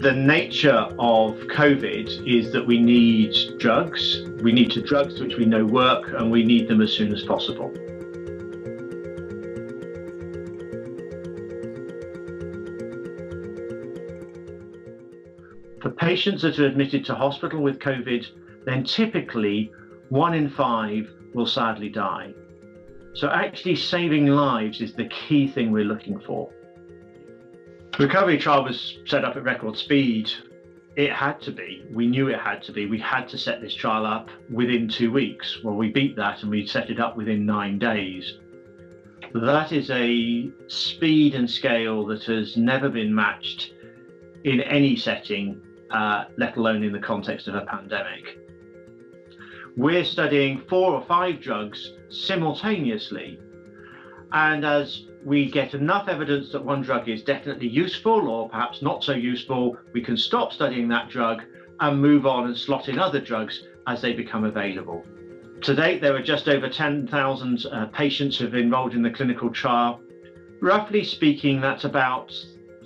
The nature of COVID is that we need drugs. We need to drugs which we know work and we need them as soon as possible. For patients that are admitted to hospital with COVID, then typically one in five will sadly die. So actually saving lives is the key thing we're looking for. The recovery trial was set up at record speed. It had to be. We knew it had to be. We had to set this trial up within two weeks. Well, we beat that and we set it up within nine days. That is a speed and scale that has never been matched in any setting uh, let alone in the context of a pandemic. We're studying four or five drugs simultaneously. And as we get enough evidence that one drug is definitely useful or perhaps not so useful, we can stop studying that drug and move on and slot in other drugs as they become available. To date, there are just over 10,000 uh, patients who have enrolled in the clinical trial. Roughly speaking, that's about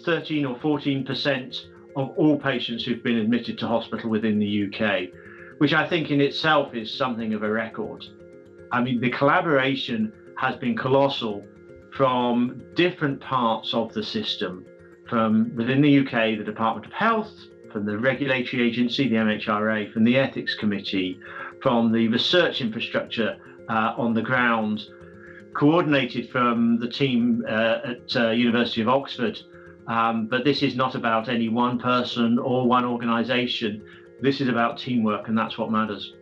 13 or 14% of all patients who've been admitted to hospital within the UK, which I think in itself is something of a record. I mean, the collaboration has been colossal from different parts of the system, from within the UK, the Department of Health, from the regulatory agency, the MHRA, from the Ethics Committee, from the research infrastructure uh, on the ground, coordinated from the team uh, at uh, University of Oxford, um, but this is not about any one person or one organization. This is about teamwork, and that's what matters.